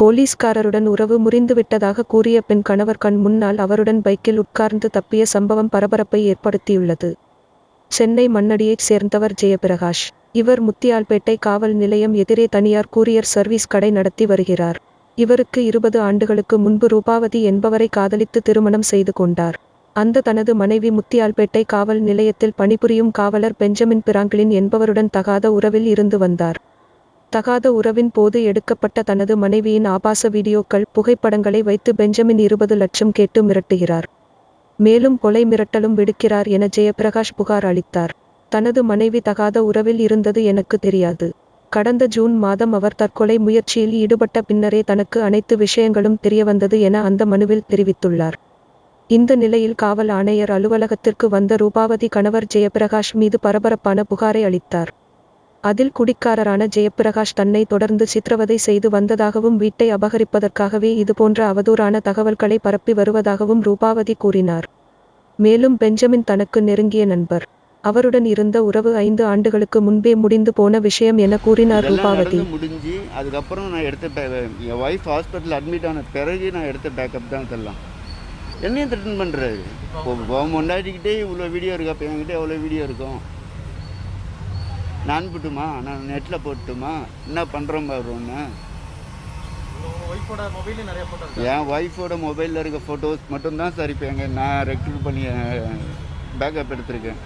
போலீஸ்காரருடன் உறவு முறிந்துவிட்டதாக கூறிய பெண் கணவர் கண் முன்னால் அவருடன் பைக்கில் உட்கார்ந்து தப்பிய சம்பவம் பரபரப்பை ஏற்படுத்தியுள்ளது. சென்னை மண்ணடியைச் சேர்ந்தவர் ஜெயபிரகாஷ். இவர் முத்தியால்பேட்டை காவல் நிலையம் எதிரே தனியார் கூரியர் சர்வீஸ் கடை நடத்தி வருகிறார். இவருக்கு இருபது ஆண்டுகளுக்கு முன்பு ரூபாவதி என்பவரை காதலித்து திருமணம் செய்து கொண்டார். அந்த தனது மனைவி முத்தியால்பேட்டை காவல் நிலையத்தில் பணிபுரியும் காவலர் பெஞ்சமின் பிராங்கிலின் என்பவருடன் தகாத உறவில் இருந்து வந்தார். தகாத உறவின் போது எடுக்கப்பட்ட தனது மனைவியின் ஆபாச வீடியோக்கள் புகைப்படங்களை வைத்து பெஞ்சமின் இருபது லட்சம் கேட்டு மிரட்டுகிறார். மேலும் கொலை மிரட்டலும் விடுக்கிறார் என ஜெயபிரகாஷ் புகார் அளித்தார். தனது மனைவி தகாத உறவில் இருந்தது எனக்கு தெரியாது. கடந்த ஜூன் மாதம் அவர் தற்கொலை முயற்சியில் ஈடுபட்ட பின்னரே தனக்கு அனைத்து விஷயங்களும் தெரியவந்தது என அந்த மனுவில் தெரிவித்துள்ளார். இந்த நிலையில் காவல் ஆணையர் அலுவலகத்திற்கு வந்த ரூபாவதி கணவர் ஜெயபிரகாஷ் மீது பரபரப்பான புகாரை அளித்தார். அதில் குடிக்காரரான ஜெயப்பிரகாஷ் தன்னை தொடர்ந்து சித்திரவதை செய்து வந்ததாகவும் வீட்டை அபகரிப்பதற்காகவே இதுபோன்ற அவதூறான தகவல்களை பரப்பி வருவதாகவும் ரூபாவதி கூறினார். மேலும் பெஞ்சமின் தனக்கு நெருங்கிய நண்பர். அவருடன் இருந்த உறவு ஐந்து ஆண்டுகளுக்கு முன்பே முடிந்து போன விஷயம் என கூறினார் ரூபாவதி. முடிஞ்சு அதுக்கப்புறம் நான் எடுத்த என் ஒய்ஃப் ஹாஸ்பிட்டல் அட்மிட் ஆன பிறகு நான் எடுத்த பேக்கப் தான் இதெல்லாம். என்னையும் த்ரெட்டன் பண்ணுறாரு இப்போ முன்னாடிக்கிட்டே இவ்வளோ வீடியோ இருக்கு அப்போ என்கிட்ட எவ்வளோ வீடியோ இருக்கும்? நான் அனுப்பட்டுமா நான் நெட்டில் போட்டுமா என்ன பண்ணுறோம் பாரு ஒன்று ஒய்ஃபோட மொபைல்ல நிறைய போட்டோ இருக்கு? என் ஒய்ஃபோட மொபைலில் இருக்க ஃபோட்டோஸ் மட்டும்தான் சார் இப்போ எங்கள் நான் ரெக்ரூட் பண்ணி பேக்கப் எடுத்திருக்கேன்.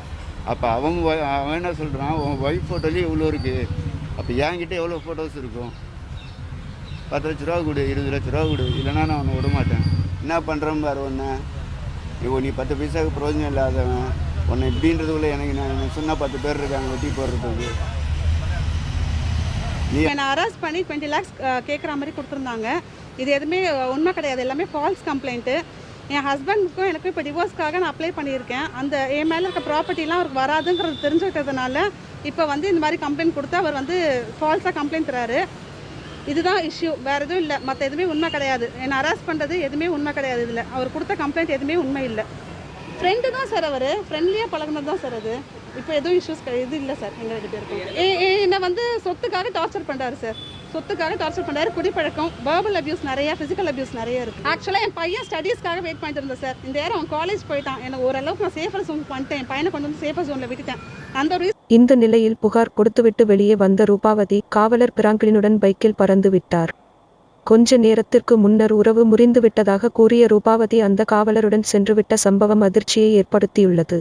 அப்போ அவங்க அவன் என்ன சொல்கிறான் உன் ஒய்ஃப் ஃபோட்டோலேயே இவ்வளோ இருக்குது அப்போ என்கிட்ட எவ்வளோ ஃபோட்டோஸ் இருக்கும்? பத்து லட்ச ரூபா கொடு இருபது லட்ச ரூபா கொடு. இல்லைன்னா நான் உன்னை விட மாட்டேன் என்ன பண்ணுறேன் பாரு ஒன்று இப்போ நீ பத்து பைசாவுக்கு பிரயோஜனம் இல்லாதவன். ஒன்று இப்படின்றதுக்குள்ள எனக்கு நான் சொன்ன பத்து பேர் இருக்காங்க வெட்டி போடுறதுக்கு. நீ என்னை அரெஸ்ட் பண்ணி டுவெண்ட்டி லேக்ஸ் கேட்குற மாதிரி கொடுத்துருந்தாங்க. இது எதுவுமே உண்மை கிடையாது. எல்லாமே ஃபால்ஸ் கம்ப்ளைண்ட்டு என் ஹஸ்பண்டுக்கும் எனக்கும் இப்போ டிவோர்ஸ்க்காக நான் அப்ளை பண்ணியிருக்கேன். அந்த என் மேலே இருக்க ப்ராப்பர்ட்டிலாம் அவருக்கு வராதுங்கிறது தெரிஞ்சுக்கிறதுனால இப்போ வந்து இந்த மாதிரி கம்ப்ளைண்ட் கொடுத்து அவர் வந்து ஃபால்ஸாக கம்ப்ளைண்ட் தராரு. இதுதான் இஷ்யூ வேறு எதுவும் இல்லை. மற்ற எதுவுமே உண்மை கிடையாது. என்னை அரெஸ்ட் பண்ணுறது எதுவுமே உண்மை கிடையாது இதில். அவர் கொடுத்த கம்ப்ளைண்ட் எதுவுமே உண்மை இல்லை. ஃப்ரெண்டு தான் சார் அவர். ஃப்ரெண்ட்லியாக பழகினது தான் சார் அது. இப்போ எதுவும் இஷ்யூஸ் இது இல்லை சார் எங்கள் ரெண்டு பேருக்கும். ஏ- ஏ- என்னை வந்து சொத்துக்காக டார்ச்சர் பண்ணுறாரு சார் சொத்துக்காக டார்ச்சர் பண்ணுறாரு குடிப்பழக்கம் வேர்பல் அபியூஸ் நிறையா ஃபிசிக்கல் அபியூஸ் நிறைய இருக்குது ஆக்சுவலாக என் பையன் ஸ்டடீஸ்க்காக வெயிட் பண்ணிட்டு இருந்தேன் சார் இந்த நேரம் அவன் காலேஜ் போயிட்டான். எனக்கு ஓரளவுக்கு நான் சேஃபர் ஜோன் பண்ணிட்டேன் என் பையனை கொண்டு வந்து சேஃபர் ஜோனில் விட்டுட்டேன். அந்த ஒரு இந்த நிலையில் புகார் கொடுத்துவிட்டு வெளியே வந்த ரூபாவதி காவலர் பிராங்கிலினுடன் பைக்கில் பறந்து விட்டார். கொஞ்ச நேரத்திற்கு முன்னர் உறவு முறிந்துவிட்டதாக கூறிய ரூபாவதி அந்த காவலருடன் சென்றுவிட்ட சம்பவம் அதிர்ச்சியை ஏற்படுத்தியுள்ளது.